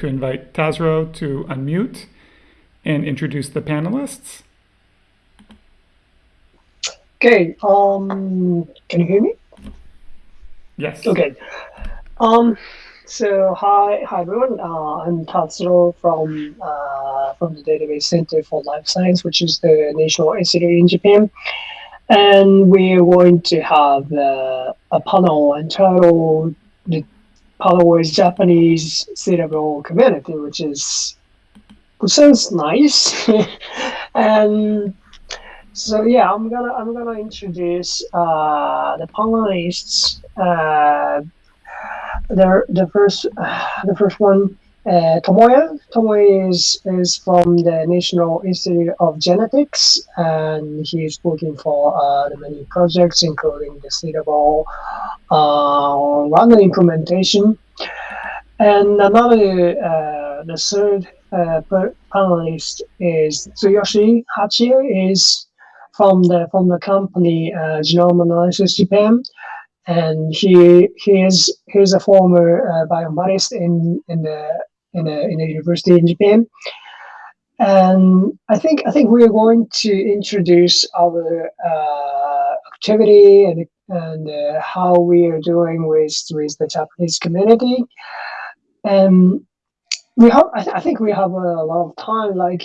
to invite Tazro to unmute and introduce the panelists. Okay, um, can you hear me? Yes. Okay. Um, so hi, hi everyone. Uh, I'm Tatsuro from uh, from the Database Center for Life Science, which is the national institute in Japan, and we're going to have uh, a panel entitled "The With Japanese Cerebral Community," which is which sounds nice, and so yeah, I'm gonna I'm gonna introduce uh, the panelists. Uh, the the first uh, the first one, uh, Tomoya. Tomoya is is from the National Institute of Genetics, and he's working for uh, many projects, including the cerebral uh, random implementation. And another, uh, the third uh, panelist is Tsuyoshi Hachiya, is from the from the company uh, Genome Analytics Japan, and he he is he's a former uh, in in the in a in a university in Japan. And I think I think we are going to introduce our uh, activity and and uh, how we are doing with with the Japanese community. And we have I, th I think we have a lot of time, like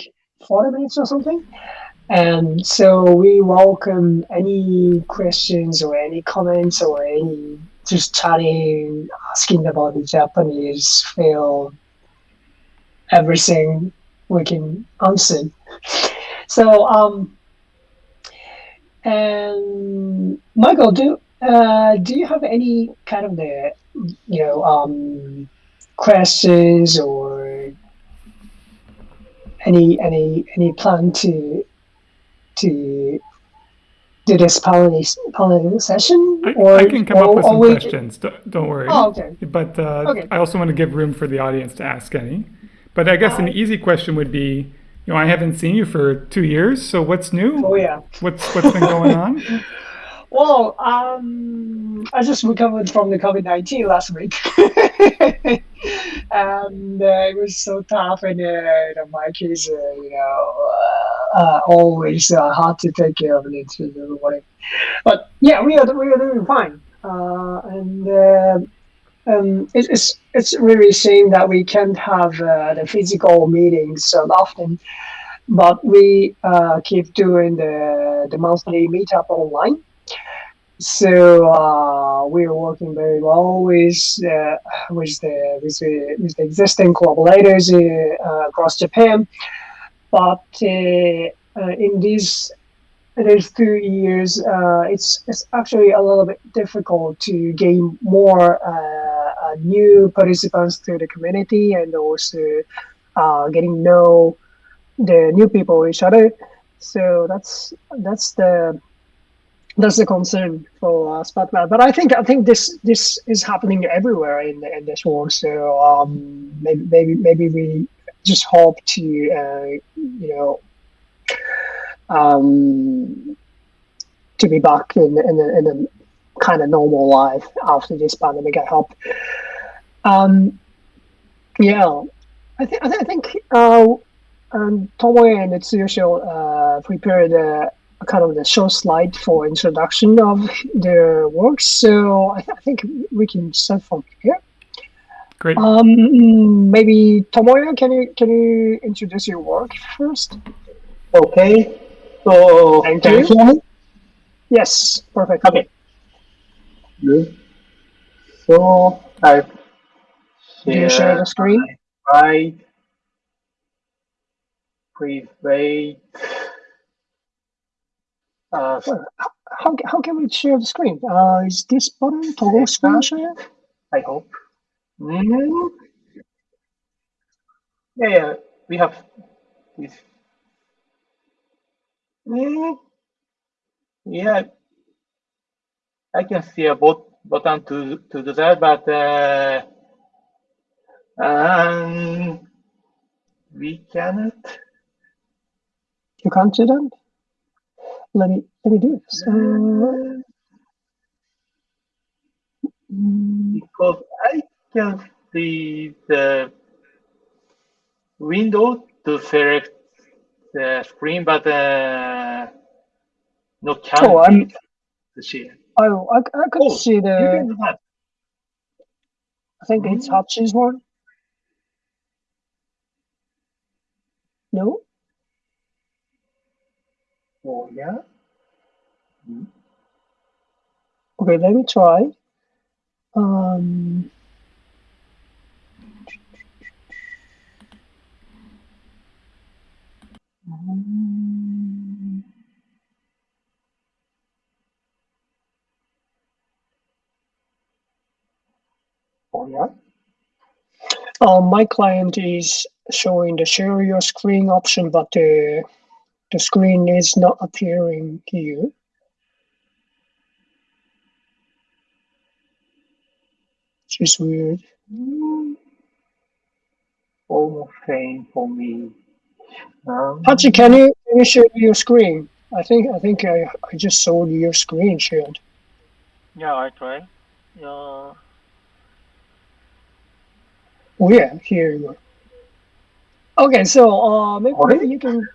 forty minutes or something. And so we welcome any questions or any comments or any just chatting, asking about the Japanese film, everything we can answer. So, um, and Michael, do uh, do you have any kind of the you know um, questions or any any any plan to to do this pollination session? I, or, I can come or, up with some questions. Don't, don't worry. Oh, okay. But uh, okay. I also want to give room for the audience to ask any. But I guess uh, an easy question would be, you know, I haven't seen you for two years, so what's new? Oh yeah. What's what's been going on? Well, um, I just recovered from the COVID nineteen last week, and uh, it was so tough, and uh, my kids, uh, you know, uh, uh, always uh, hard to take care of it, whatever. But yeah, we are we are doing fine, and um, it, it's it's really shame that we can't have the physical meetings so often, but we keep doing the the monthly meetup online. So uh, we are working very well with uh, with the with the, with the existing collaborators uh, across Japan, but uh, uh, in these these two years, uh, it's it's actually a little bit difficult to gain more new participants to the community and also getting know the new people each other. So that's that's the that's the concern for us. But but I think I think this this is happening everywhere in in this world. So um, maybe maybe maybe we just hope to uh, you know um, to be back in in in kind of normal life after this pandemic. I hope. Um, yeah, I think I, th I think uh, um, Tomoya and Tsuyoshi uh, prepared. Uh, kind of the short slide for introduction of their work. So I, th I think we can start from here. Great. Um, maybe Tomoya, can you can you introduce your work first? Okay. So Thank can you. you yes, perfect. Okay. So I do you share the screen? Right. Please wait. Uh, how, how can we share the screen? Uh, is this button toggle screen share? I hope. Mm. Yeah, yeah, we have this. Mm. Yeah, I can see a bot button to to do that, but uh, um, we cannot. You can't do that let me let me do this. Uh, because I can see the window to select the screen, but uh, no Oh, I'm- candidates to share. Oh, I, I could Oh, see the. I think it's Mm. Hachi's one. No. Oh, yeah. Okay, let me try. Um. Oh, yeah. Uh, my client is showing the share your screen option, but the the screen is not appearing here. Which is weird. Almost same for me. Um, Hachi, can you can you share your screen? I think I think I, I just saw your screen shared. Yeah, I try. Yeah. Oh yeah, here you are. Okay, so uh maybe, maybe you can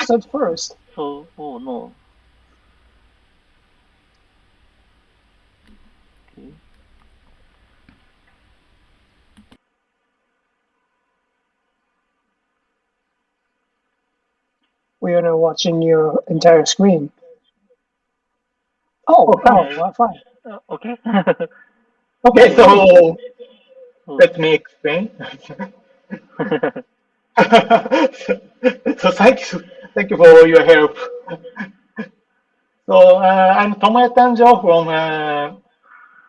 start first. So, oh no. Okay. We are now watching your entire screen. Oh, Oh, oh, fine. well, fine. Uh, okay. Okay, so Oh. Let me explain. so thank you, thank you for all your help. So uh, I'm Tomoya Tanjo from uh,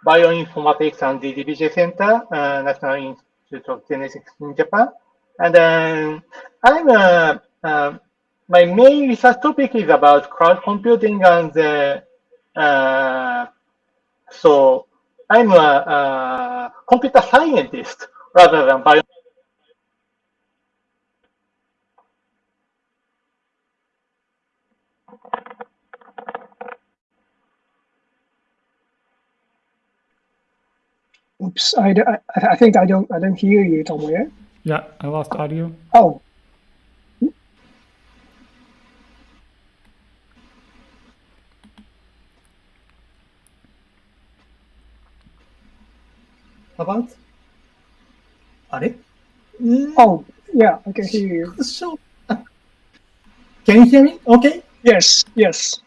Bioinformatics and DDBJ Center, uh, National Institute of Genetics in Japan. And um, I'm uh, uh, my main research topic is about cloud computing and uh, so I'm a, a computer scientist rather than bio. Oops, I, d- I- I think I don't I don't hear you, Tomoya. Yeah, I lost audio. Oh, about? Are? Mm. Oh, yeah, I can hear you. So, can you hear me? Okay. Yes, yes.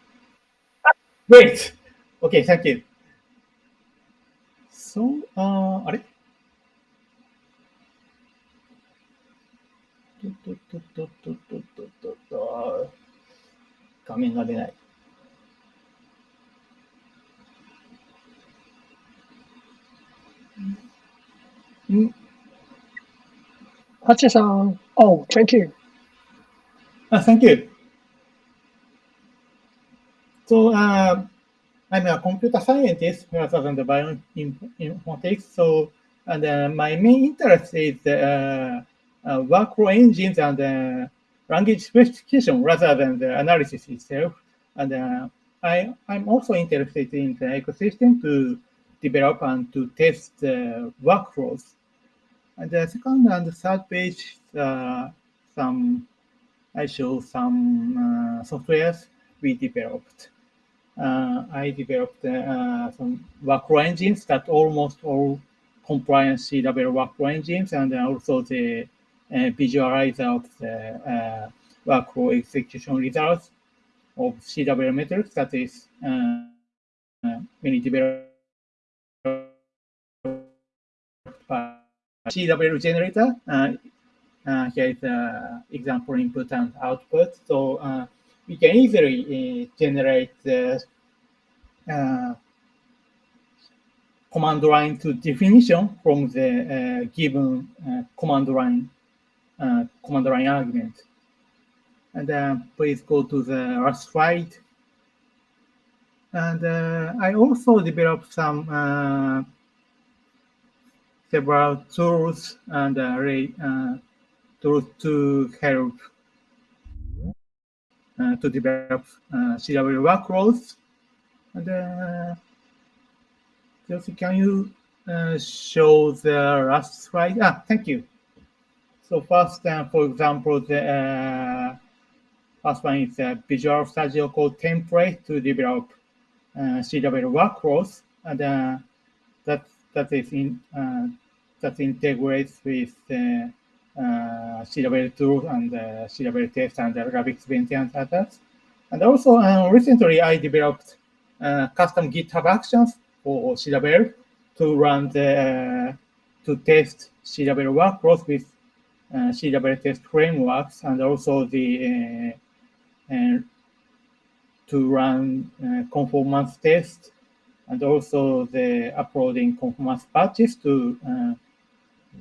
Great. Okay, thank you. So, uh, あれ画面が出ない。ん Hachi-san. Oh, thank you. Uh, thank you. So uh, I'm a computer scientist rather than the bioinformatics. So and uh, my main interest is uh, uh, workflow engines and uh, language specification rather than the analysis itself. And I, I'm also interested in the ecosystem to develop and to test the workflows. And the second and the third page, uh, some I show some uh, softwares we developed. Uh, I developed uh, some workflow engines that almost all compliance CWL workflow engines, and also the uh, visualizer of the uh, workflow execution results of CWL metrics that is uh, uh, many developed CWL generator. Uh, uh, here is example input and output. So uh, we can easily uh, generate the uh, command line to definition from the uh, given command line command line argument. And please go to the last slide. And I also developed some several tools and uh, re- uh, tools to help uh, to develop uh, CWL workloads. And uh, Chelsea, can you uh, show the last slide? Ah, thank you. So first, uh, for example, the uh, first one is a Visual Studio Code template to develop uh, CWL workflows, and uh, that that is in uh, that integrates with uh, uh, CWL tool and uh, CWL test and Rabix Benten and others. And also, uh, recently I developed uh, custom GitHub actions for CWL to run the uh, to test CWL workflows with uh, test frameworks and also the uh, uh, to run uh, conformance test and also the uploading conformance patches to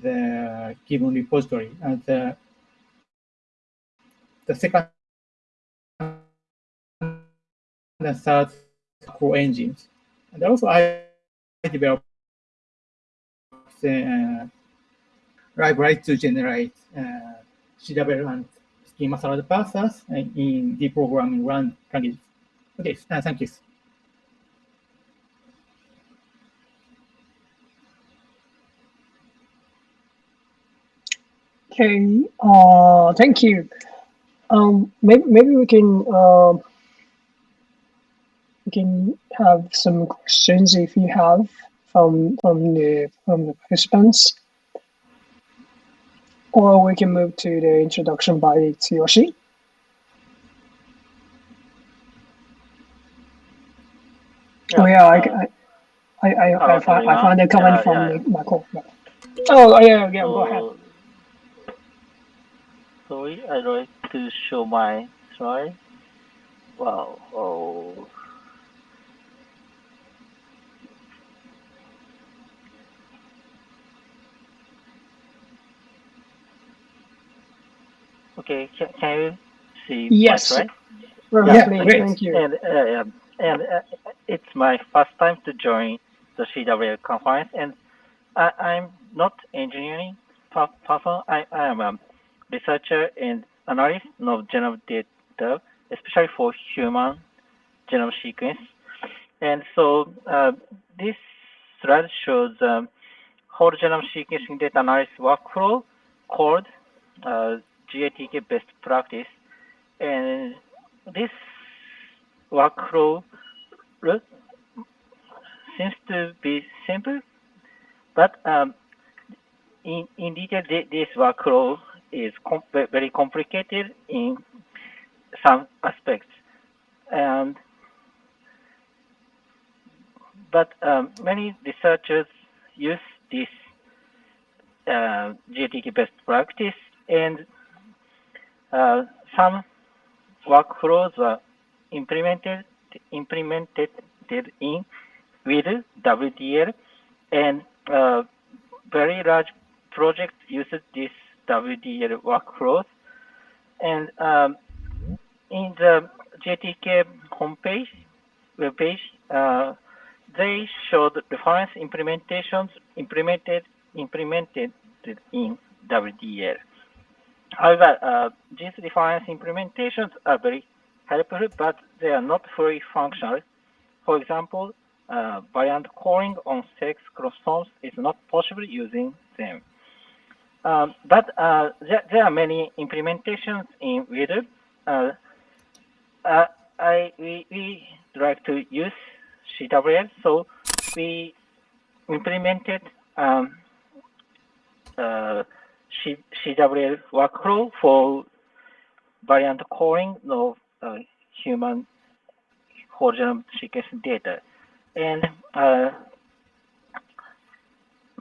the given repository. And the, the second and third core engines. And also I developed uh, library to generate uh, CWL and schema salad parsers in the programming run languages. Okay, uh, thank you. Okay, uh, thank you. Um, maybe, maybe we can uh, we can have some questions if you have from from the from the participants, or we can move to the introduction by Tsuyoshi. Oh yeah, I I I I, I, Oh, found, I found a comment Yeah, from yeah. Michael. Oh yeah, yeah, go ahead. So, I'd like to show my slide. Wow. Oh. Okay, can, can you see Yes. slide? Perfectly, great. thank you. And uh, and uh, it's my first time to join the CWL conference, and I, I'm not engineering per- person. I, I am a researcher and analyst of genome data, especially for human genome sequence. And so uh, this slide shows um, whole genome sequencing data analysis workflow called uh, GATK best practice. And this workflow seems to be simple, but um, in, in detail, this workflow is com- very complicated in some aspects. And but um, many researchers use this uh, GATK best practice, and uh, some workflows are implemented implemented in with WDL, and uh, very large projects use this WDL workflows. And um, in the GATK homepage, webpage, uh, they showed reference implementations implemented implemented in WDL. However, uh, these reference implementations are very helpful, but they are not fully functional. For example, uh, variant calling on sex chromosomes is not possible using them. Um, but uh, there, there are many implementations in WDL. Uh, uh, I we, we like to use CWL, so we implemented um, uh, C, CWL workflow for variant calling of uh, human whole genome sequence data. And uh,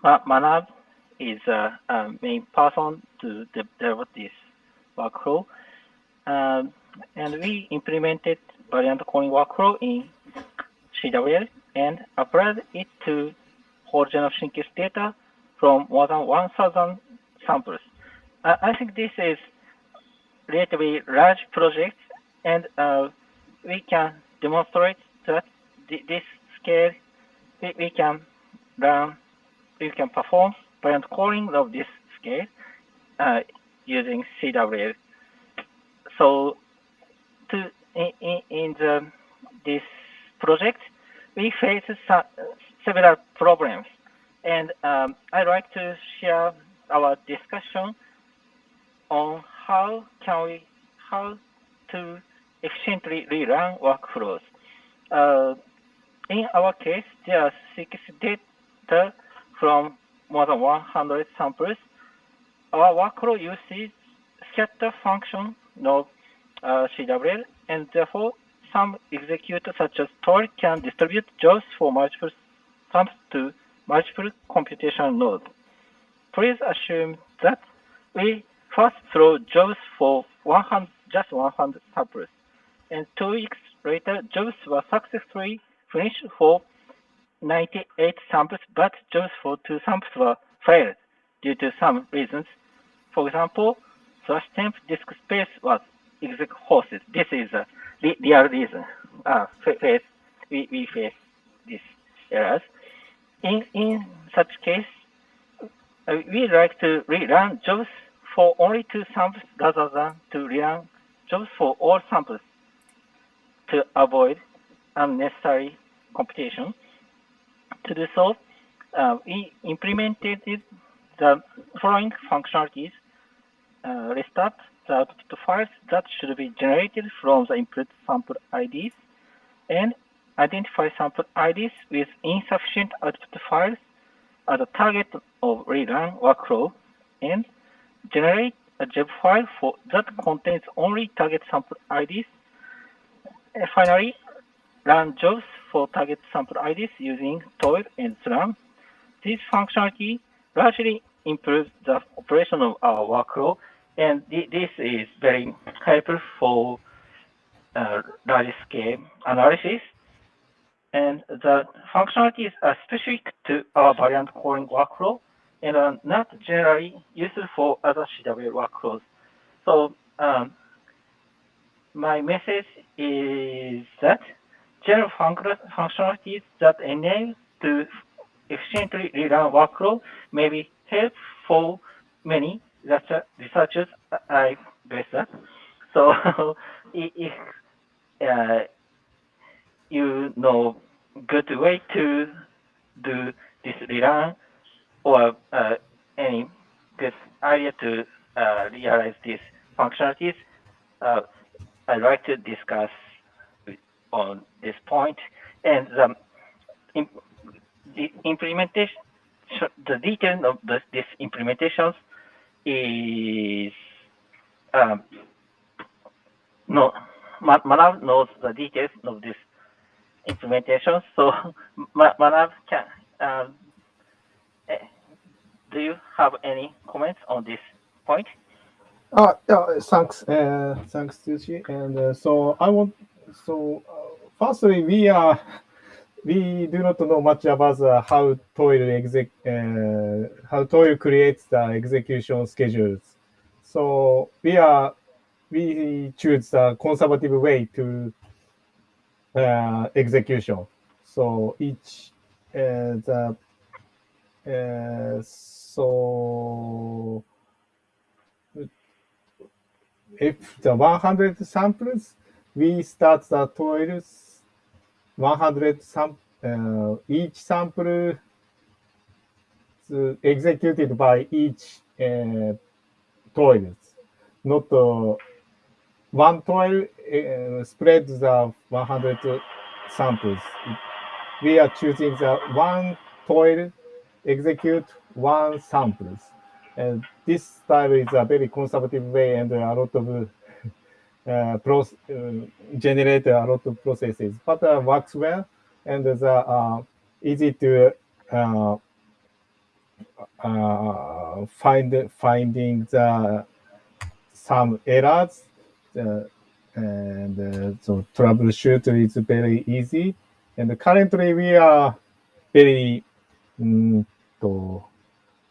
Manabu is a main person to de- develop this workflow. Um, and we implemented variant calling workflow in CWL and applied it to whole genome sequence data from more than 1,000 samples. I I think this is relatively large project, and uh, we can demonstrate that thi- this scale, we, we can run, we can perform variant calling of this scale uh, using CWL. So, to in, in, the this project, we face some, several problems, and um, I'd like to share our discussion on how can we how to efficiently rerun workflows. Uh, in our case, there are six data from more than 100 samples. Our workflow uses scatter function of uh, CWL, and therefore some executors such as Toil can distribute jobs for multiple samples to multiple computation nodes. Please assume that we first throw jobs for 100, just 100 samples, and two weeks later, jobs were successfully finished for 98 samples, but jobs for two samples were failed due to some reasons. For example, slash temp disk space was exhausted. This is a re real reason. Uh, we, we face these errors. In, in such case, uh, we like to rerun jobs for only two samples rather than to rerun jobs for all samples to avoid unnecessary computation. To do so, uh, we implemented the following functionalities. Uh, restart the output files that should be generated from the input sample IDs and identify sample IDs with insufficient output files as a target of rerun workflow and generate a job file for that contains only target sample IDs. And finally, run jobs for target sample IDs using Toil and Slurm. This functionality largely improves the operation of our workflow, and this is very helpful for uh, large-scale analysis. And the functionalities are specific to our variant calling workflow and are not generally useful for other CWL workflows. So um, my message is that general functionalities that enable to efficiently rerun workflow may be helpful for many researchers I guess that. So if uh, you know good way to do this rerun or uh, any good idea to uh, realize these functionalities, uh, I'd like to discuss on this point. And the, implementation, the detail of this, this implementations is um, no, Manabu knows the details of this implementation. So Manabu can, um, do you have any comments on this point? Uh, yeah, thanks, uh, thanks, Tsuchi. And uh, so I want, so uh, firstly, we are, we do not know much about uh, how Toil exec, uh, how Toil creates the execution schedules. So we are, we choose the conservative way to uh, execution. So each, uh, the, uh, so if the 100 samples, we start the toils 100 sam uh, each sample executed by each uh, toils, not uh, one toil uh, spreads the 100 samples. We are choosing the one toil execute one samples. And this style is a very conservative way and a lot of uh, pro uh, generate a lot of processes, but uh, works well and is uh, easy to uh, uh, find finding the some errors uh, and uh, so troubleshoot is very easy. And currently we are very um, to,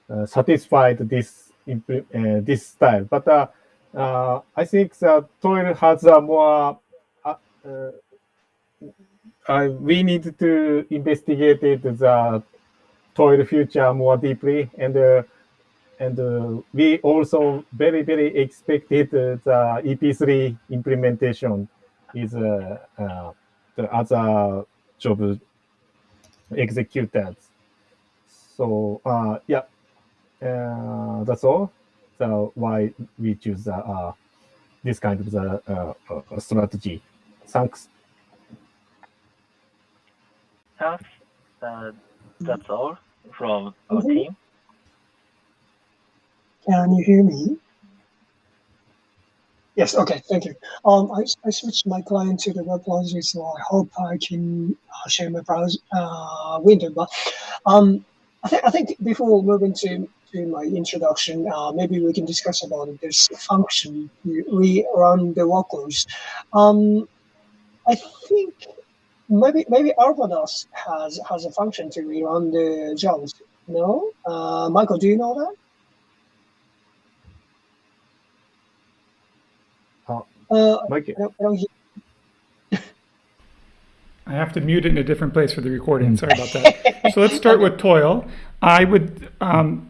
uh, satisfied this this style, but I think the toil has a more we need to investigate it, the toil future more deeply and uh, and uh, we also very very expected uh, the EP3 implementation is uh, the other job executors. So yeah, that's all. The why we choose uh, uh, this kind of the uh, uh, strategy. Thanks. Thanks. Uh, that's all from our team. Can you hear me? Yes, okay, thank you. Um, I, I switched my client to the web browser, so I hope I can uh, share my browser uh, window. But um, I, th- I think before moving to, to my introduction, uh, maybe we can discuss about this function, we we the workloads. Um, I think maybe maybe Arvados has has a function to rerun the jobs. No, uh, Michael, do you know that? Uh, Uh, Mike, I don't, I don't. I have to mute it in a different place for the recording. Sorry about that. So let's start with Toil. I would, um,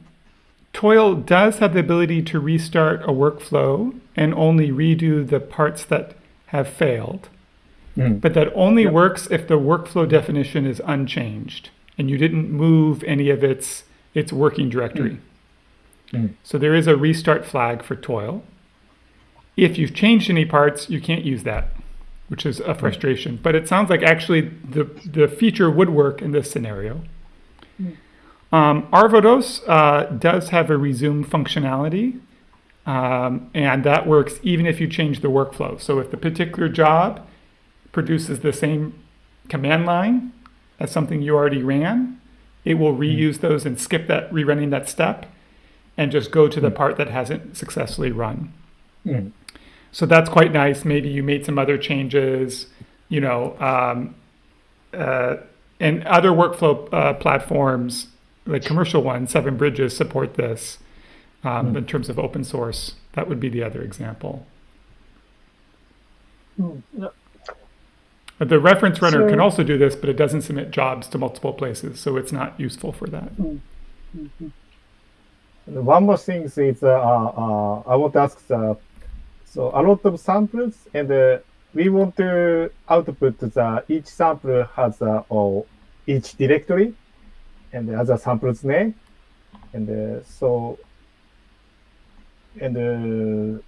Toil does have the ability to restart a workflow and only redo the parts that have failed. Mm. But that only works if the workflow definition is unchanged and you didn't move any of its its working directory. Mm. So there is a restart flag for Toil. If you've changed any parts, you can't use that, which is a frustration. But it sounds like actually the the feature would work in this scenario. Um, Arvados uh, does have a resume functionality, um, and that works even if you change the workflow. So if the particular job produces the same command line as something you already ran, it will reuse those and skip that rerunning that step and just go to the part that hasn't successfully run. Mm. So that's quite nice. Maybe you made some other changes, you know, um, uh, and other workflow uh, platforms, like commercial ones, Seven Bridges support this um, in terms of open source. That would be the other example. Hmm, yeah. But the reference runner can also do this, but it doesn't submit jobs to multiple places, so it's not useful for that. One more thing is uh, uh, I want to ask the, so a lot of samples and uh, we want to output the each sample has a or each directory and the other samples name and uh, so and uh,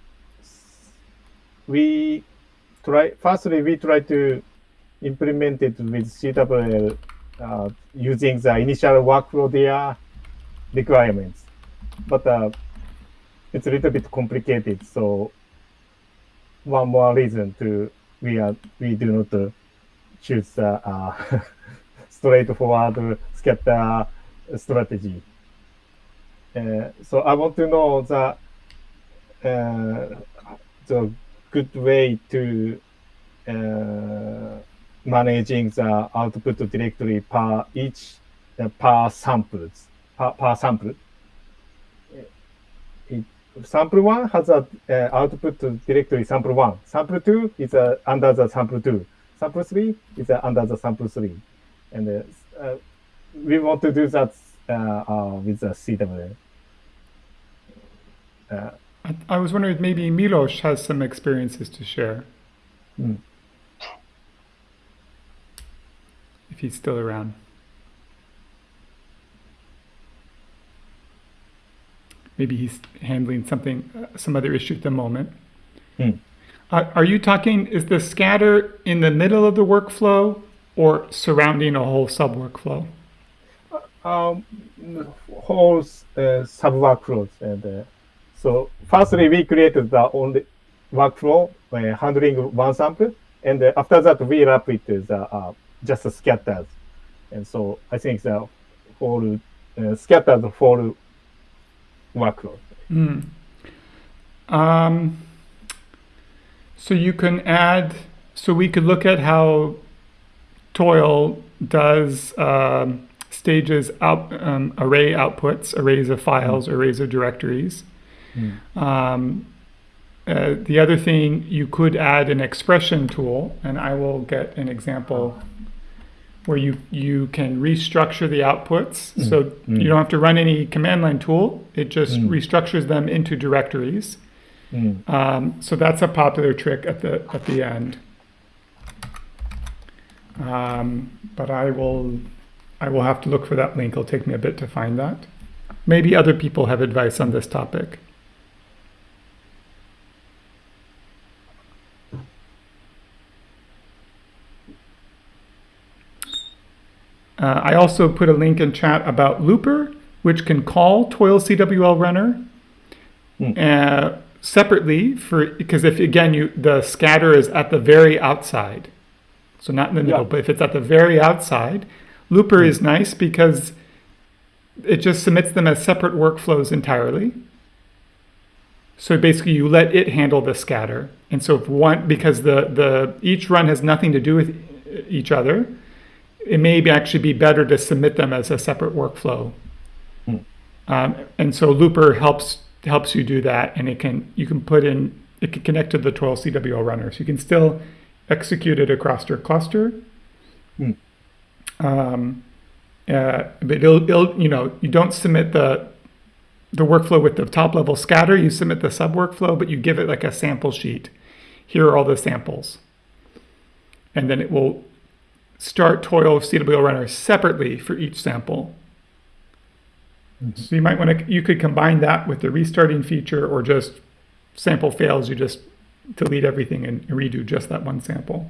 we try firstly we try to implement it with CWL uh, using the initial workflow their requirements but uh, it's a little bit complicated. So one more reason to we are we do not uh, choose the uh, straightforward scatter strategy. Uh, so I want to know the uh, the good way to uh, managing the output directory per each uh, per samples per, per sample sample one has a uh, output directory sample one. Sample two is uh, under the sample two. Sample three is uh, under the sample three. And uh, uh, we want to do that uh, uh, with the CWL. Uh, I, I was wondering if maybe Milos has some experiences to share. Mm. If he's still around. Maybe he's handling something, uh, some other issue at the moment. Hmm. Uh, are you talking, is the scatter in the middle of the workflow or surrounding a whole sub workflow? um, whole uh, sub workflows. And uh, so, firstly, we created the only workflow uh, handling one sample, and uh, after that, we wrap it as uh, uh, just scatters. And so, I think the whole uh, scattered whole workload. Mm. Um, so you can add, so we could look at how Toil does um, stages out um, array outputs, arrays of files, arrays of directories. Um, uh, the other thing, you could add an expression tool, and I will get an example where you, you can restructure the outputs. So you don't have to run any command line tool. It just restructures them into directories. Mm. Um, so that's a popular trick at the at the end um, but I will, I will have to look for that link. It'll take me a bit to find that. Maybe other people have advice on this topic. Uh, I also put a link in chat about Looper, which can call Toil CWL Runner mm. uh, separately for because if again you the scatter is at the very outside, so not in the middle, Yeah. but if it's at the very outside, Looper is nice because it just submits them as separate workflows entirely. So basically, you let it handle the scatter, and so if one because the the each run has nothing to do with each other, it may be actually be better to submit them as a separate workflow. Um, and so Looper helps helps you do that, and it can you can put in it can connect to the Toil CWL runner, so you can still execute it across your cluster. Um, uh, but it'll, it'll you know you don't submit the the workflow with the top level scatter. You submit the sub workflow, but you give it like a sample sheet. Here are all the samples, and then it will start Toil CWL runner separately for each sample. So you might want to, you could combine that with the restarting feature or just sample fails, you just delete everything and redo just that one sample.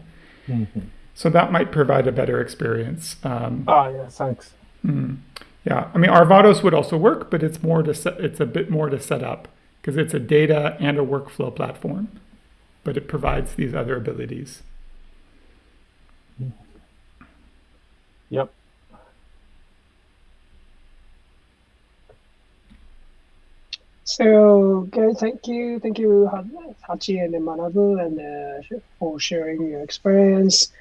So that might provide a better experience. Um, Ah, yeah, thanks. yeah, I mean, Arvados would also work, but it's more to set, it's a bit more to set up because it's a data and a workflow platform, but it provides these other abilities. Yep. So, okay, thank you, thank you, Hachi and Manabu, and uh, for sharing your experience.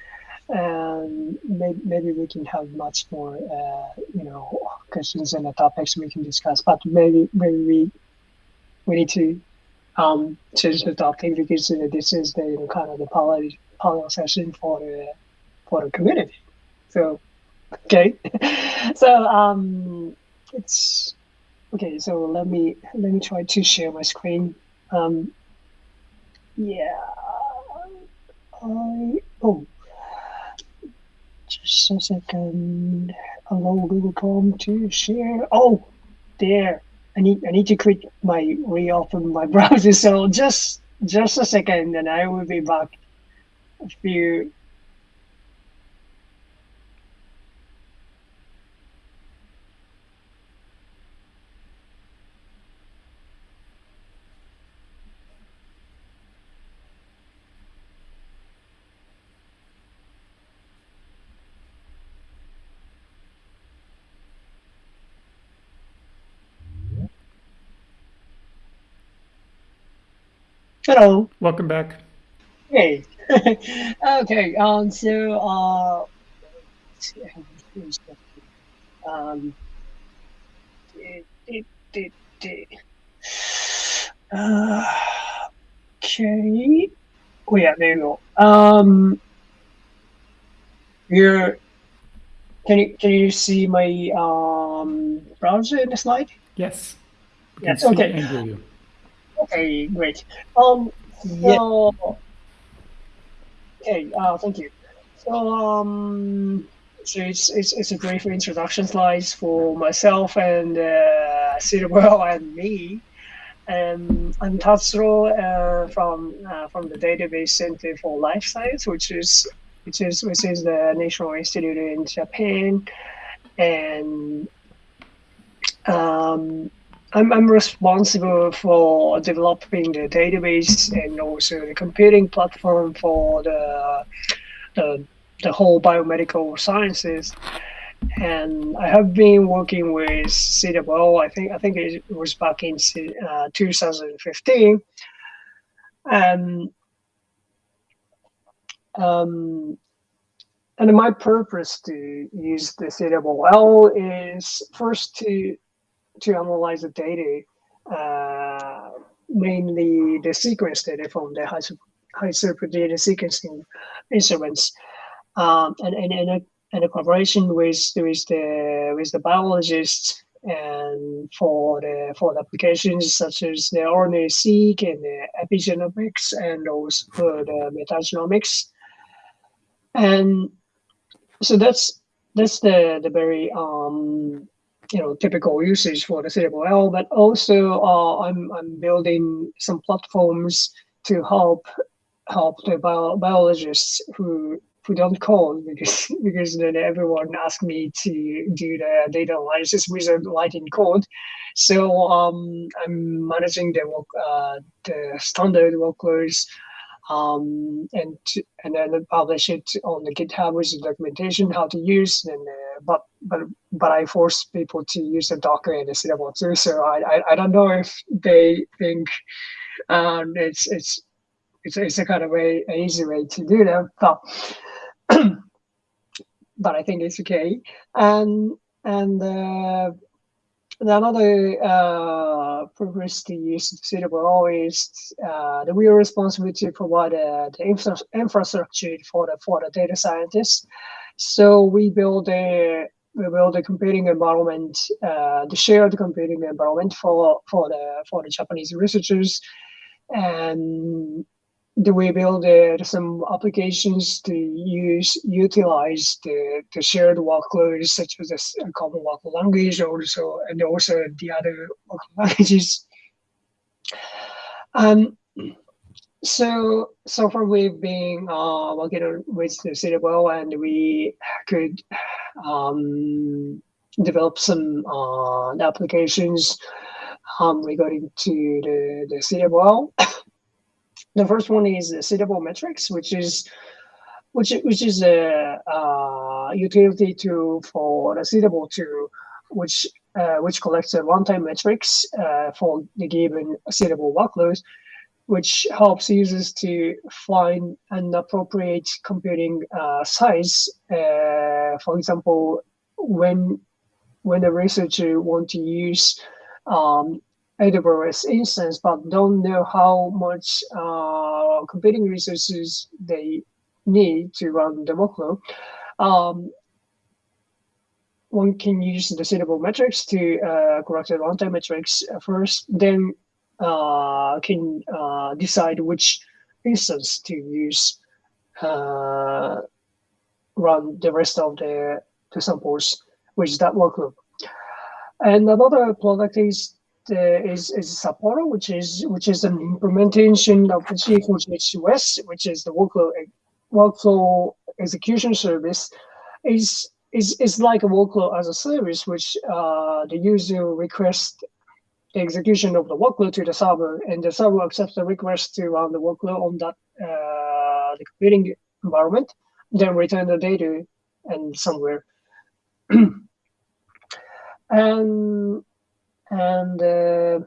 And maybe, maybe we can have much more, uh, you know, questions and the topics we can discuss. But maybe, maybe we we need to um, change the topic because uh, this is the you know, kind of the panel session for the for the community. So, okay, so um, it's Okay, so let me let me try to share my screen. Um, yeah, I oh, just a second. Allow Google Chrome to share. Oh, there. I need I need to quit my reopen my browser. So just just a second, and I will be back. A few. Hello. Welcome back. Hey. okay. Um. So. Uh. let's see, I have a few stuff here. Um. Uh, okay. Oh yeah. There you go. Um. Here. Can you can you see my um browser in the slide? Yes. Yes, okay. And hear you. Okay, great. Um, so, okay, uh, thank you. So, um, so it's, it's, it's a brief introduction slides for myself and uh, and me. Um, I'm Tatsuro uh, from uh, from the Database Center for Life Science, which is which is which is the National Institute in Japan, and um, I'm, I'm responsible for developing the database and also the computing platform for the the, the whole biomedical sciences. And I have been working with CWL. I think I think it was back in uh, 2015. And um, and my purpose to use the CWL is first to to analyze the data, uh, mainly the sequence data from the high, high throughput data sequencing instruments, um, and and and a, and a collaboration with with the with the biologists and for the for the applications such as the RNA-seq and the epigenomics and also the metagenomics, and so that's that's the the very um, you know typical usage for the CWL, but also uh, I'm I'm building some platforms to help help the bio, biologists who who don't code because because then everyone asked me to do the data analysis without writing code. So um, I'm managing the work, uh, the standard workloads um, and and then publish it on the GitHub with the documentation how to use. And uh, but but but I force people to use the Docker and the Cinnamon too. So I, I I don't know if they think um, it's it's it's it's a kind of way an easy way to do that, but but I think it's okay. And and uh, another uh, purpose to use CWL is uh, that we are responsible to provide uh, the infra infrastructure for the for the data scientists. So we build a we build a computing environment, uh, the shared computing environment for for the for the Japanese researchers, and do we build uh, some applications to use utilize the, the shared workloads such as a common workload language also and also the other languages. Um so so far we've been uh, working with the Citadel and we could um, develop some uh, applications um, regarding to the the Citadel the first one is CWL-metrics, which is which which is a uh, utility tool for the cwltool, which uh, which collects a runtime metrics uh, for the given CWL workload, which helps users to find an appropriate computing uh, size. Uh, for example, when when a researcher want to use um, AWS instance, but don't know how much uh, computing resources they need to run the workload. Um, one can use the CWL-metrics to uh, correct the runtime metrics first, then uh, can uh, decide which instance to use uh, run the rest of the, the samples, is that workload. And another product is is is Sapporo, which is which is an implementation of the GA4GH WES, which is the workflow workflow execution service. is is is like a workflow as a service, which uh, the user requests the execution of the workload to the server, and the server accepts the request to run the workload on that uh, the computing environment, then return the data and somewhere. and and uh,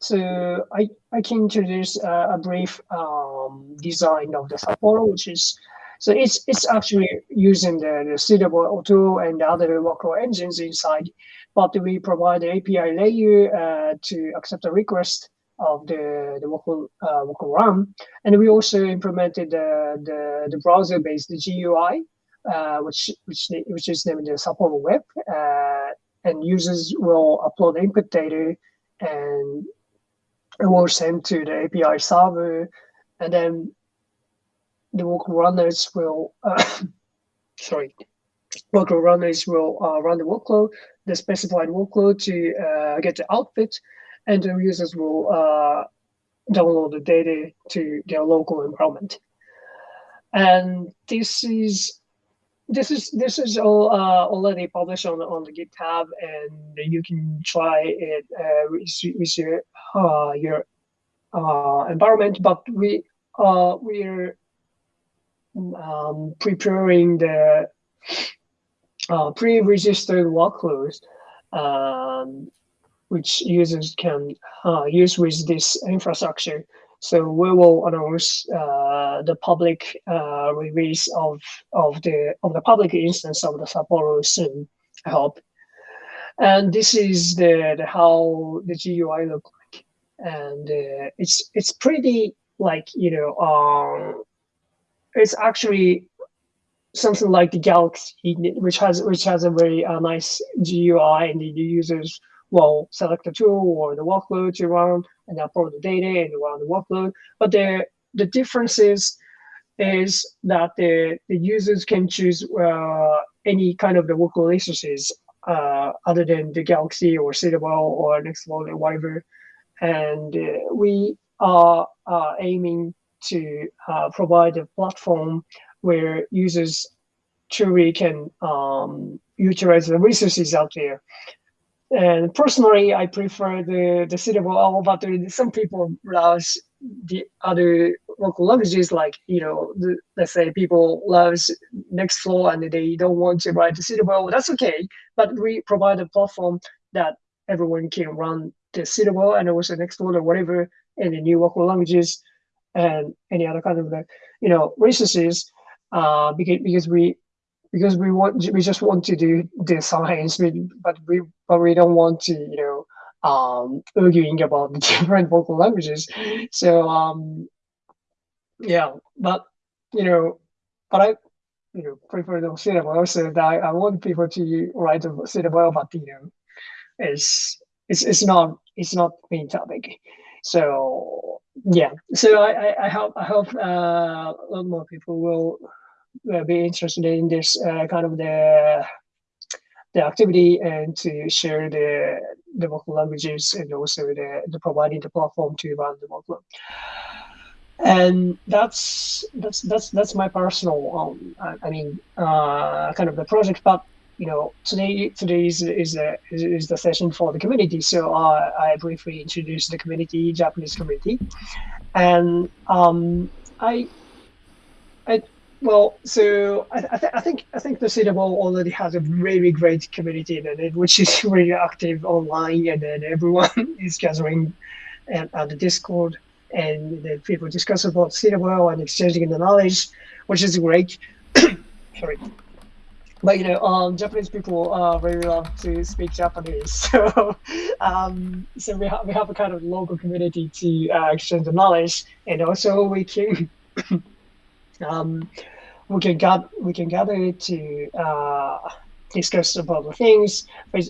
so I, I can introduce uh, a brief um, design of the Sapporo, which is, so it's it's actually using the, the cwltool and other workflow engines inside, but we provide the API layer uh, to accept a request of the, the workflow, uh, RAM. And we also implemented the, the, the browser-based GUI, uh, which, which, which is named the Sapporo Web. And users will upload input data and it will send to the API server, and then the workload runners will, uh, sorry, workload runners will uh, run the workload, the specified workload to uh, get the output, and the users will uh, download the data to their local environment. And this is this is this is all uh, already published on on the GitHub, and you can try it uh, with, with your uh, your uh, environment. But we uh, we're um, preparing the uh, pre-registered workloads, um, which users can use with this infrastructure. So we will announce uh, the public uh, release of of the of the public instance of the Sapporo soon. I hope. And this is the, the how the GUI look like, and uh, it's it's pretty like you know um, it's actually something like the Galaxy, which has which has a very uh, nice GUI, and the users will select the tool or the workload to run and upload the data and run the workload. But the the difference is, is that the, the users can choose uh, any kind of the workload instances uh, other than the Galaxy or Citadel or Nextflow or whatever. And uh, we are aiming to uh, provide a platform where users truly can um, utilize the resources out there. And personally, I prefer the the CWL, but some people loves the other local languages, like you know, the, let's say people loves Nextflow and they don't want to write the CWL. That's okay, but we provide a platform that everyone can run the CWL and also Nextflow or whatever in the new local languages and any other kind of you know resources. Uh, because because we because we want we just want to do the science, but we but we don't want to you know um, arguing about the different vocal languages. So um, yeah, but you know, but I you know prefer the CWL. So that I, I want people to write the CWL, but you know, it's it's it's not it's not main topic. So yeah, so I I, I hope I hope uh, a lot more people will be interested in this uh, kind of the the activity and to share the the vocal languages and also the, the providing the platform to run the vocal. And that's that's that's that's my personal um I, mean uh kind of the project but you know today today is is a, is, is the session for the community. So uh, I briefly introduced the community Japanese community. And um I I well, so I, I, th- I, think I think the CWL already has a really great community in it, which is really active online, and then everyone is gathering at, on the Discord, and then people discuss about CWL and exchanging the knowledge, which is great. Sorry, but you know, um, Japanese people uh, really love to speak Japanese, so um, so we have we have a kind of local community to uh, exchange the knowledge, and also we can. um, we can gather we can gather to uh, discuss about the things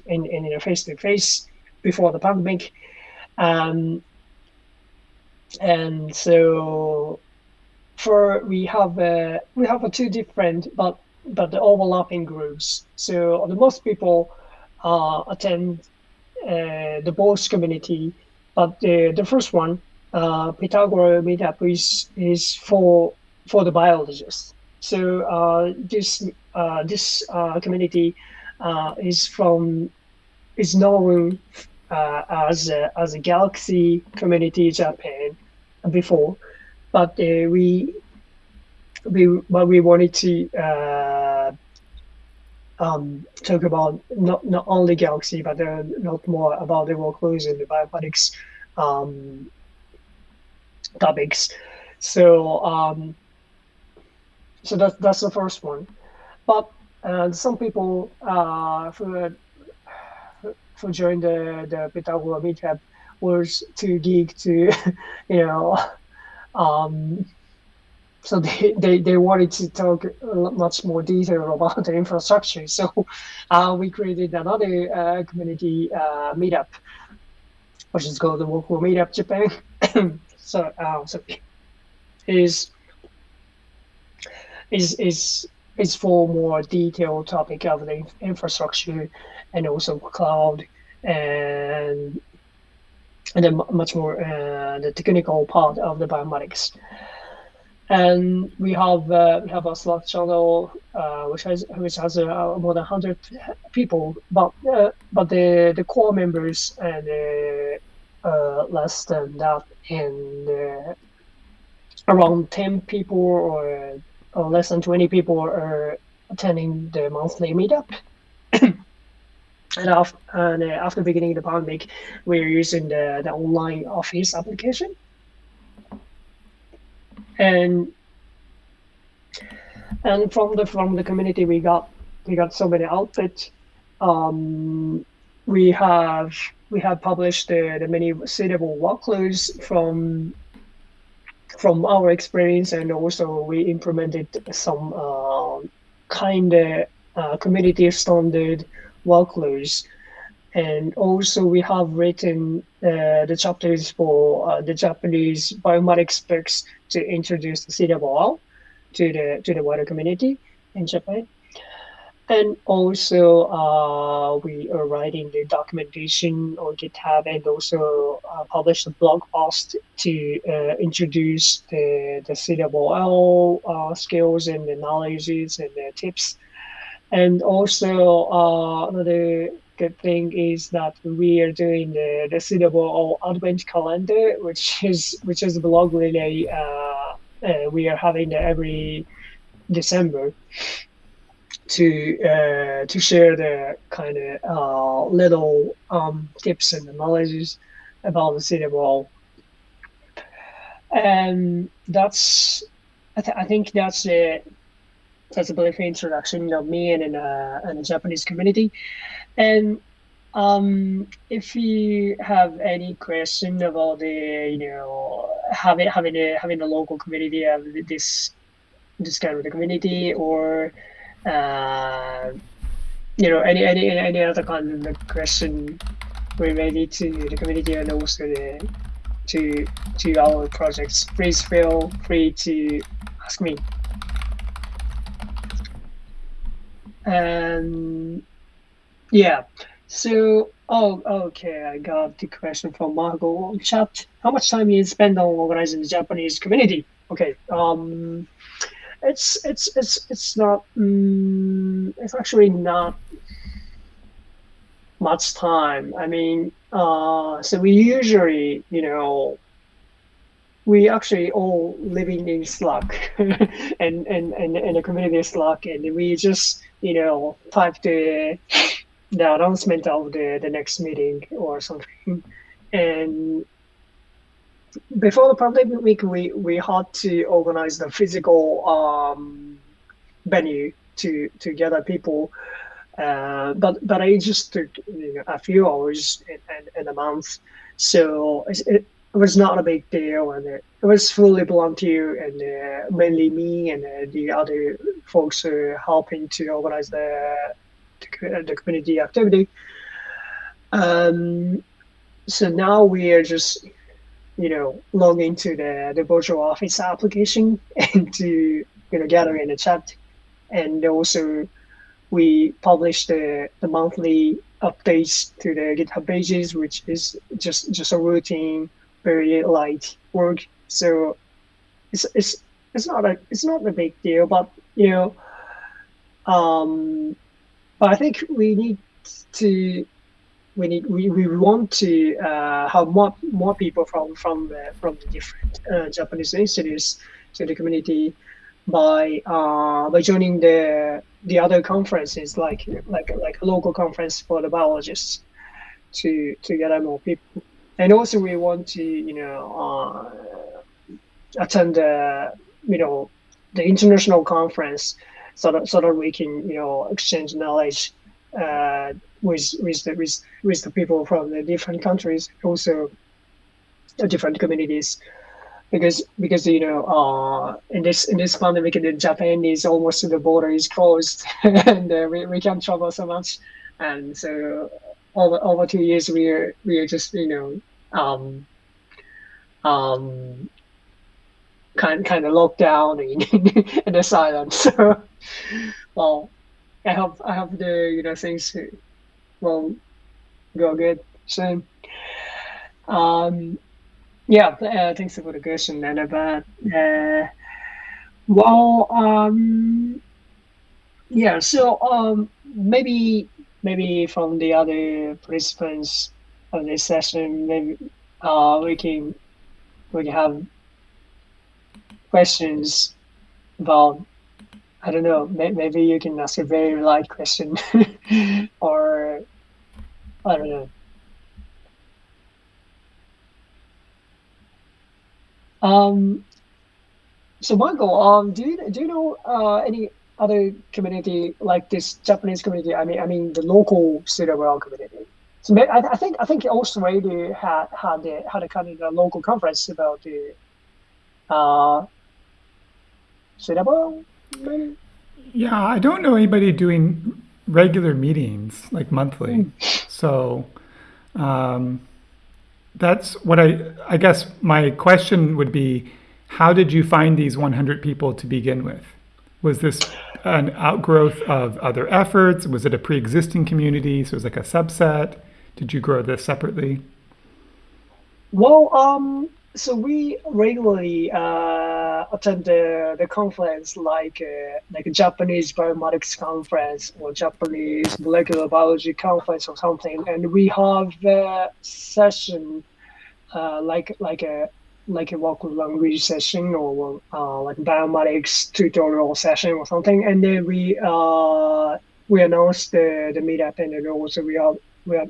in in a face to face before the pandemic, um, and so for we have uh, we have two different but but the overlapping groups. So the most people uh, attend uh, the both community, but the the first one, uh, Pitagora meetup is is for for the biologists. So uh, this uh, this uh, community uh, is from is known uh, as a, as a Galaxy community in Japan before, but uh, we we but we wanted to um, talk about not not only Galaxy but a lot more about the workflows and the bioinformatics um, topics. So. Um, so that's that's the first one. But uh, some people uh, who who joined the the Pitagora meetup was too geek to, you know, um, so they, they, they wanted to talk much more detail about the infrastructure. So uh, we created another uh, community uh, meetup, which is called the Workflow Meetup Japan. so uh, so is is is is for more detailed topic of the infrastructure and also cloud and and then much more uh, the technical part of the bioinformatics. And we have uh, we have a Slack channel uh, which has which has uh, more than hundred people, but uh, but the the core members and uh, less than that, and around ten people or uh, less than 20 people are attending the monthly meetup. and after, and, uh, after beginning the pandemic, we're using the, the online office application. And and from the from the community we got we got so many outputs. Um, we have we have published the, the many CWL workflows from from our experience, and also we implemented some uh, kind of uh, community standard workflows. And also we have written uh, the chapters for uh, the Japanese bioinformatics books to introduce the CWL to the to the wider community in Japan. And also, uh, we are writing the documentation on GitHub and also uh, publish a blog post to uh, introduce the, the CWL uh, skills and the knowledges and the tips. And also another good thing is that we are doing the the CWL Advent calendar, which is which is a blog relay. We are having every December to uh, to share the kind of uh, little um, tips and knowledges about the CWL. And that's I, th- I think that's a that's a brief introduction of me and in a, and the Japanese community. And um, if you have any question about the you know having having a having a local community of this this kind of the community or uh, you know any any any other kind of question related to the community and also the to to our projects. Please feel free to ask me. And yeah so oh okay i got the question from margot on chat. How much time you spend on organizing the japanese community? Okay um it's it's it's it's not um, it's actually not much time i mean uh so we usually you know we actually all living in slack and, and and and a community slack and we just you know type the the announcement of the the next meeting or something and before the public week, we, we had to organize the physical um, venue to to gather people. Uh, but but it just took you know, a few hours in, in, in a month, so it, it, was not a big deal, and it, it was fully volunteer and uh, mainly me and uh, the other folks uh, helping to organize the the, the community activity. Um, so now we are just you know, log into the, the virtual office application and to, you know, gather in the chat. And also we publish the, the monthly updates to the GitHub pages, which is just, just a routine, very light work. So it's, it's, it's not a, it's not a big deal, but, you know, um, but I think we need to we need we, we want to uh, have more more people from from the, from the different uh, Japanese institutes to the community by uh, by joining the the other conferences like like like a local conference for the biologists to to gather more people. And also we want to you know uh, attend the you know the international conference so that so that we can you know exchange knowledge uh, with with the with, with the people from the different countries, also different communities, because because you know uh, in this in this pandemic in Japan is almost the border is closed and uh, we, we can't travel so much, and so over over two years we are we are just you know um, um, kind kind of locked down in in the silence. So well, I hope I hope the you know things will go good soon. Um, yeah, uh, thanks for the question, and about uh, well, um, yeah. So um, maybe maybe from the other participants of this session, maybe uh, we can we can have questions about I don't know. Maybe you can ask a very light question, or I don't know. Um, so Michael, um, do you do you know uh, any other community like this Japanese community? I mean, I mean the local CWL community. So I, I think I think Australia had had the, had a kind of a local conference about the uh, CWL yeah, I don't know anybody doing regular meetings like monthly. Mm. So um, that's what I, I guess my question would be, how did you find these 100 people to begin with? Was this an outgrowth of other efforts? Was it a pre-existing community? So it was like a subset? Did you grow this separately? Well, um, so we regularly uh, attend the, the conference like uh, like a Japanese biomedics conference or Japanese molecular biology conference or something, and we have a session uh, like like a like a vocal language session or uh, like biomedics tutorial session or something, and then we uh, we announced the, the meetup and then also we are we are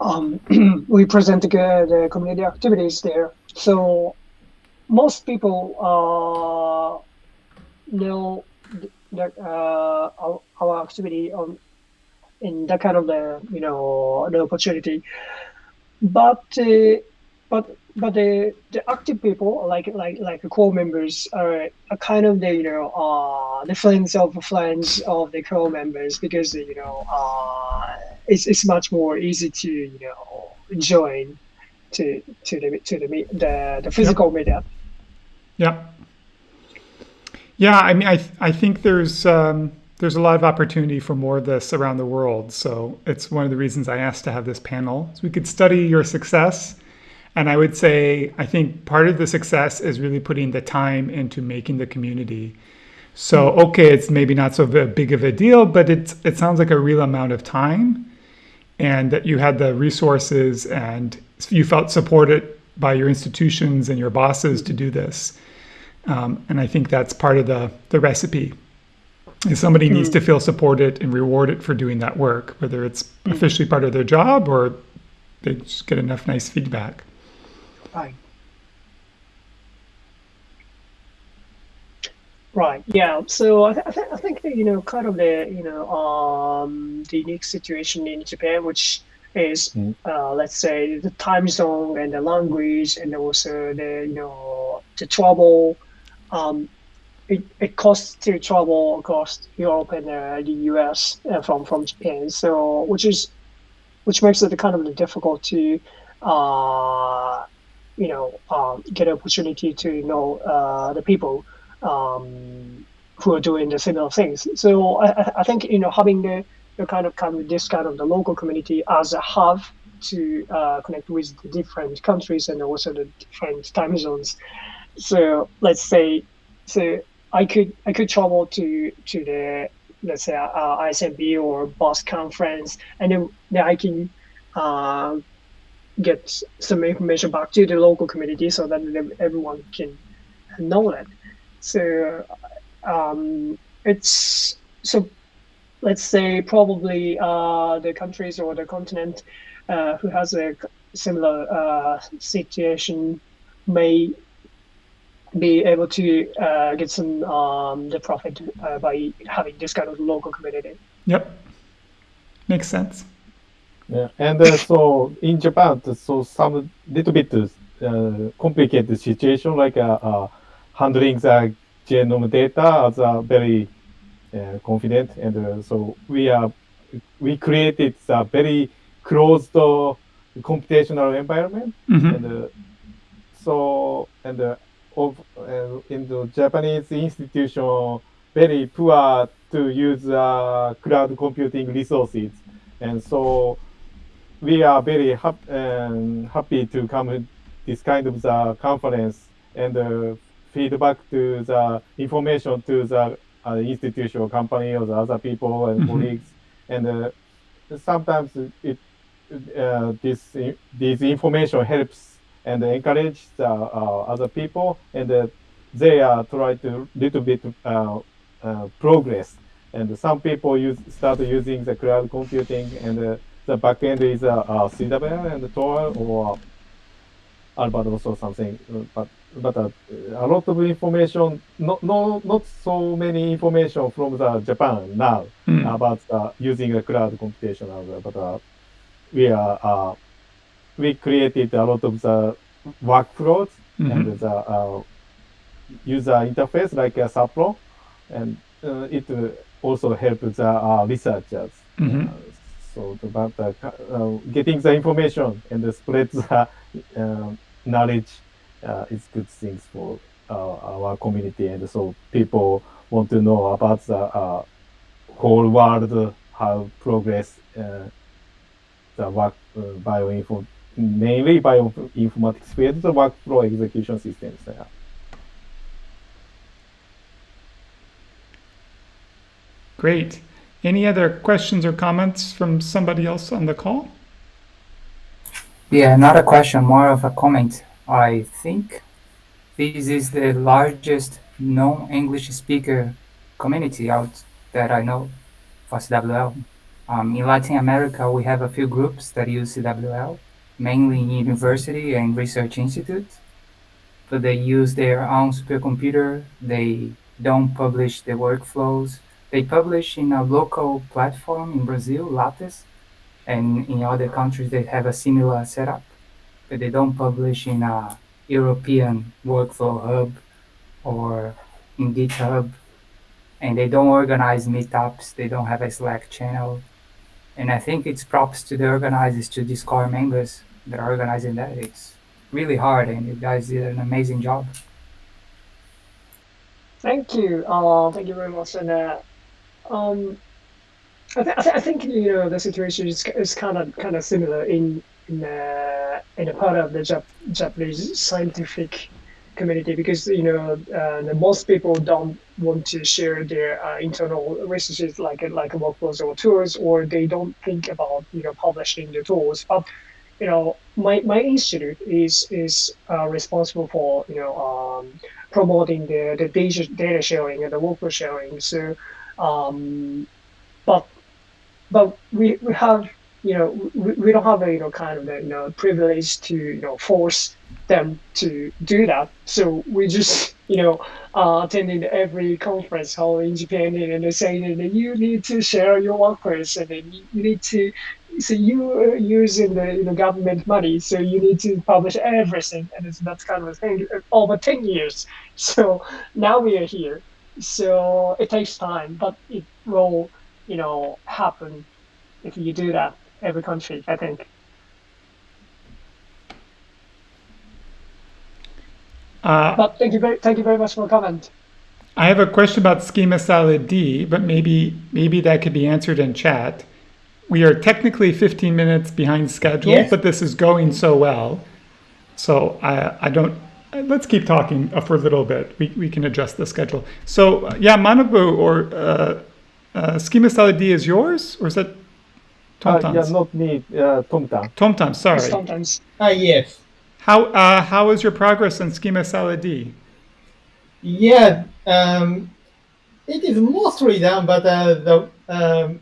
um, we present the, the community activities there. So most people uh, know that uh, our, our activity on in that kind of the you know the opportunity, but uh, but but the the active people like like like the core members are, are kind of the you know uh the friends of friends of the core members because you know uh it's it's much more easy to you know join to to the to the the, the physical yep. meetup. Yeah. Yeah, I mean, I I think there's um, there's a lot of opportunity for more of this around the world. So it's one of the reasons I asked to have this panel, so we could study your success and I would say, I think part of the success is really putting the time into making the community. So, okay, it's maybe not so big of a deal, but it's, it sounds like a real amount of time and that you had the resources and you felt supported by your institutions and your bosses to do this. Um, and I think that's part of the, the recipe. If somebody needs to feel supported and rewarded for doing that work, whether it's officially part of their job or they just get enough nice feedback. Right. Right. Yeah. So I, th- I, th- I think you know, kind of the you know um, the unique situation in Japan, which is mm. uh, let's say the time zone and the language, and also the you know the travel. Um, it, it costs to travel across Europe and uh, the US uh, from from Japan. So which is which makes it kind of difficult to uh, you know, um, get an opportunity to know uh, the people um, who are doing the similar things. So I, I think you know having the, the kind of kind of this kind of the local community as a hub to uh, connect with the different countries and also the different time zones. So let's say, so I could I could travel to to the let's say uh, ISMB or BOSC conference, and then, then I can uh, get some information back to the local community so that everyone can know that. So um, it's so let's say probably uh, the countries or the continent uh, who has a similar uh, situation may be able to uh, get some um, the profit uh, by having this kind of local community. Yep, makes sense. Yeah, and uh, so in Japan, so some little bit uh, complicated situation like uh, uh, handling the genome data as a very uh, confident, and uh, so we are we created a very closed computational environment, mm-hmm. and so and of in the Japanese institution very poor to use cloud computing resources, and so we are very hap- um, happy to come this kind of the conference and uh, feedback to the information to the uh, institution or company or the other people and mm-hmm. colleagues. And uh, sometimes it uh, this this information helps and encourage the uh, other people, and uh, they are try to little bit progress. And some people use start using the cloud computing and the backend is uh, uh, CWL and Toil or Arvados or something. But but uh, a lot of information, not no not so many information from the Japan now mm. about uh, using the cloud computation. But uh, we are uh, we created a lot of the workflows mm-hmm. and the uh, user interface like a Sapporo, and uh, it also helps the researchers. Mm-hmm. So about uh, uh, getting the information and the spread the uh, knowledge uh, is good things for uh, our community, and so people want to know about the uh, whole world, how progress the work bioinfo mainly bioinformatics field, the workflow execution systems there. Great. Any other questions or comments from somebody else on the call? Yeah, not a question, more of a comment. I think this is the largest non-English speaker community out that I know for CWL. Um, in Latin America, we have a few groups that use CWL, mainly in university and research institutes. But they use their own supercomputer. They don't publish the workflows. They publish in a local platform in Brazil, Lattes, and in other countries they have a similar setup, but they don't publish in a European workflow hub or in GitHub, and they don't organize meetups. They don't have a Slack channel, and I think it's props to the organizers, to these core members that are organizing that. It's really hard, and you guys did an amazing job. Thank you. Uh, thank you very much. And um, I, th- I, th- I think you know the situation is, is kind of kind of similar in in uh, in a part of the Jap- Japanese scientific community because you know uh, most people don't want to share their uh, internal resources like like workflows or tools or they don't think about you know publishing the tools. But you know my, my institute is is uh, responsible for you know um, promoting the, the data, data sharing and the workflow sharing. So um, but but we, we have you know we, we don't have a you know kind of a, you know privilege to you know force them to do that. So we just you know uh, attending every conference hall in Japan and they're saying that you need to share your workers and then you, need to so you are using the you know, government money so you need to publish everything. And it's, that's kind of a thing over 10 years. So now we are here. So it takes time but it will you know happen if you do that every country i think Uh, but thank you very thank you very much for the comment I have a question about schema salad D, but maybe maybe that could be answered in chat. We are technically 15 minutes behind schedule, Yes. but this is going so well. So I I don't let's keep talking for a little bit. We, we can adjust the schedule. So uh, yeah, Manabu or uh, uh, schema salad D is yours or is that Uh, yeah, not me, uh, Tomtan. Tomtam, sorry. sometimes Ah, yes. How uh, how is your progress on schema salad D? Yeah, um, it is mostly done, but uh, the um,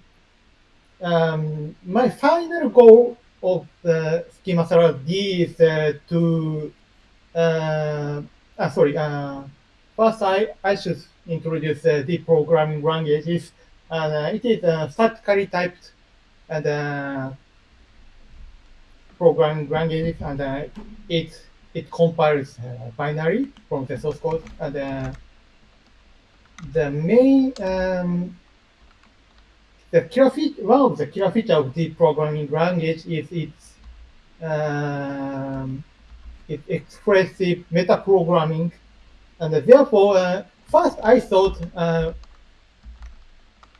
um, my final goal of the schema salad D is uh, to uh, ah, sorry. Uh, first, I I should introduce uh, the programming languages, and uh, it is uh, statically typed and uh, program languages, and uh, it it compiles uh, binary from the source code, and uh, the main um, the killer feature, of the killer feature of the programming language is its um, its expressive metaprogramming, and therefore, uh, first I thought uh,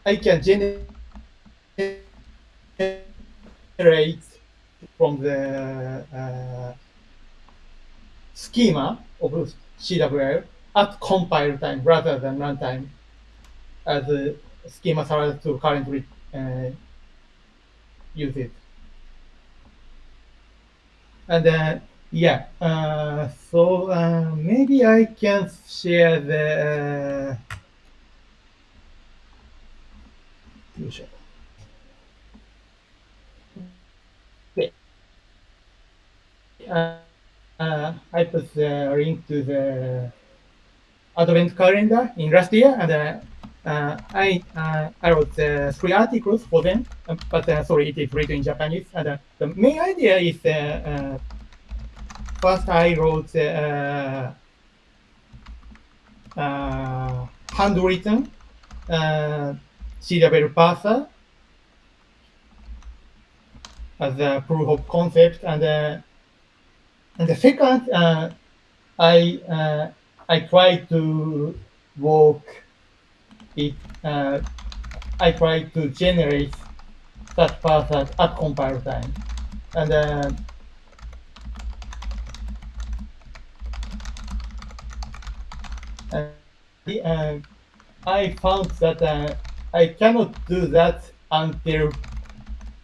I can generate from the uh, schema of CWL at compile time rather than runtime as a schema salad to currently uh, use it. And then, yeah, uh, so uh, maybe I can share the uh, uh, I put the link to the advent calendar in last year, and uh, uh, I uh, I wrote three articles for them, uh, but sorry, it is written in Japanese. And the main idea is first I wrote handwritten uh, C-level parser as a proof of concept, and uh, and the second, uh, I uh, I try to work it. Uh, I try to generate such parser at compile time, and uh, uh, I found that uh, I cannot do that until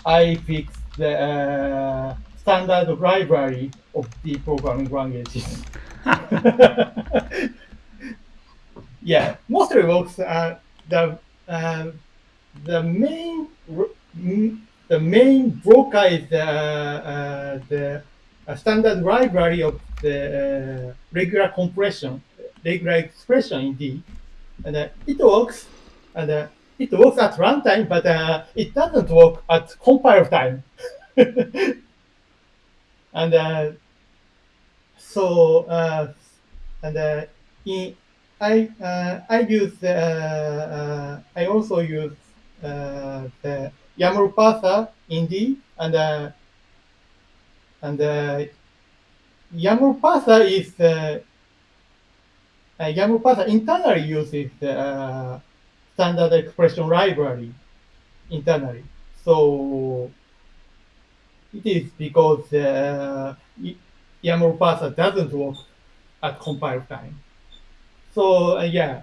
I fix the uh, standard library of the programming languages. yeah, mostly works. Uh, the uh, the main the main broker is the uh, the standard library of the uh, regular compression, regular expression in D, and uh, it works, and uh, it works at runtime, but it doesn't work at compile time. and uh, so uh, and uh, in I uh, I use uh, uh, I also use uh, the YAML parser in D and uh, and uh, YAML parser is uh, uh, parser internally uses the uh, standard expression library internally. So it is because uh, YAML parser doesn't work at compile time. So uh, yeah,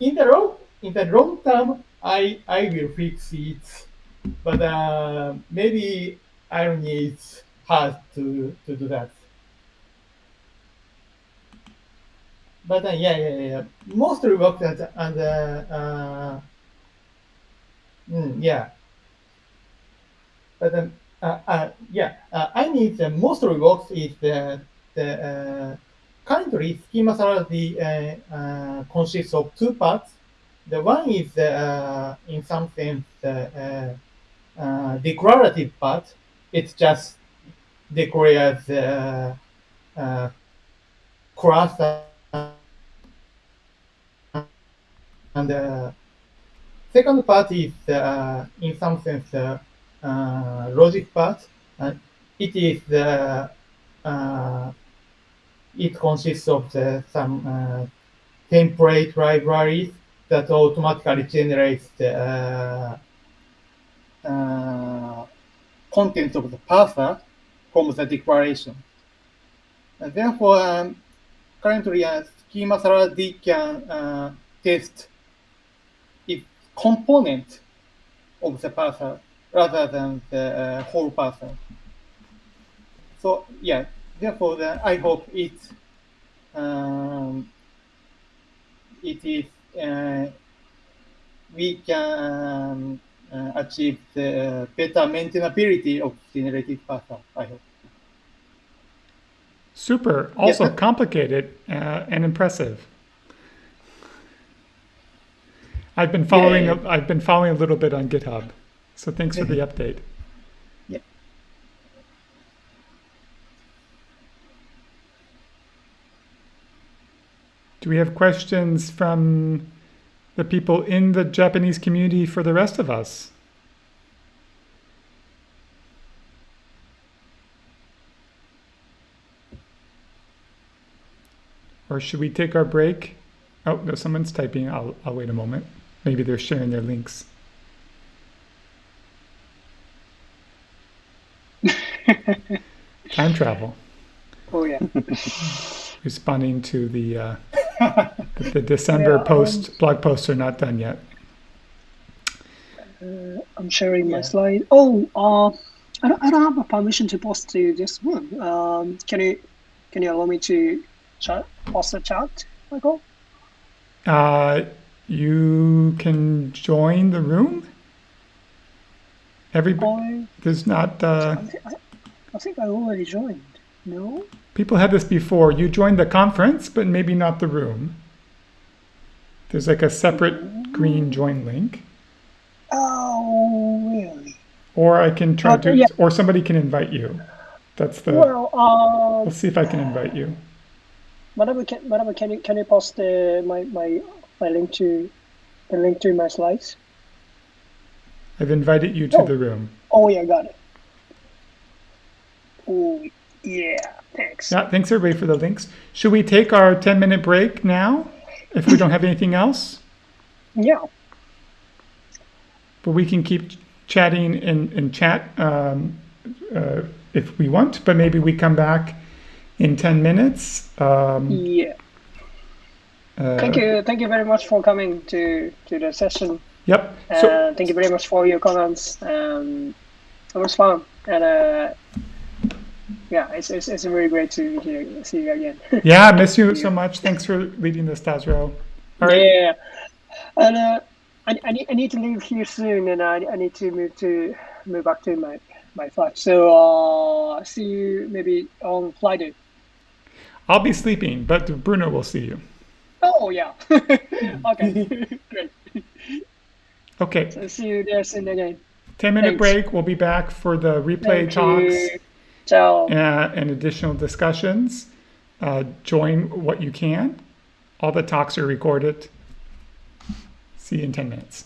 in the long in the long term, I I will fix it, but uh, maybe irony is hard to to do that. But uh, yeah, yeah, yeah. Mostly worked at and uh, mm, yeah. But um, yeah, uh, I need the mostly works is the the uh, currently schema salad uh, uh, consists of two parts. The one is uh, in some sense uh, uh, uh, declarative part. It just declares uh, uh, class and the second part is uh, in some sense uh, uh, logic part. And it is the uh, it consists of the, some uh, template libraries that automatically generates the uh, uh, content of the parser from the declaration. And therefore, um, currently, uh, schema salad can uh, test its component of the parser rather than the uh, whole parser. So yeah, therefore, the, I hope it um, it is uh, we can uh, achieve the better maintainability of generated parser. I hope. Super. Also Yeah. complicated uh, and impressive. I've been following. Yeah. A, I've been following a little bit on GitHub, so thanks for the update. Yeah. Do we have questions from the people in the Japanese community for the rest of us? Or should we take our break? Oh, no, someone's typing. I'll, I'll wait a moment. Maybe they're sharing their links. Time travel. Oh yeah. Responding to the uh, the, the December Yeah, post blog posts are not done yet. Uh, I'm sharing my slide. Oh, uh, I don't, I don't have a permission to post to this room. Um, can you can you allow me to chat, post a chat, Michael? Uh, you can join the room. Everybody, I, there's not. Uh, I, I, think I already joined. No. people had this before. You joined the conference, but maybe not the room. There's like a separate green join link, Oh, really? or I can try to, yeah. or somebody can invite you. That's the. Well, uh, We'll see if I can invite you. whatever can whatever can you can you post uh, my my my link to the link to my slides? I've invited you to Oh. the room. Oh yeah, got it. Oh yeah, thanks. Yeah, thanks everybody for the links. Should we take our 10 minute break now if we don't have anything else? Yeah. But we can keep chatting in, in chat um, uh, if we want, but maybe we come back in 10 minutes. Um, Yeah. uh, Thank you. Thank you very much for coming to to the session. Yep. So, Uh, thank you very much for your comments. Um, it was fun, and uh, yeah, it's, it's, it's really great to hear, see you again. yeah, I miss you so much. Thanks for leading this, Tazro. All right. Yeah, and uh, I, I, need, I need to leave here soon, and I, I need to move to move back to my my flat. So uh, see you maybe on Friday. I'll be sleeping, but Bruno will see you. Oh yeah. okay, great. Okay. So see you there soon again. 10 minute Thanks. break. We'll be back for the replay Thank talks you. Ciao. uh, and additional discussions. Uh, join what you can. All the talks are recorded. See you in 10 minutes.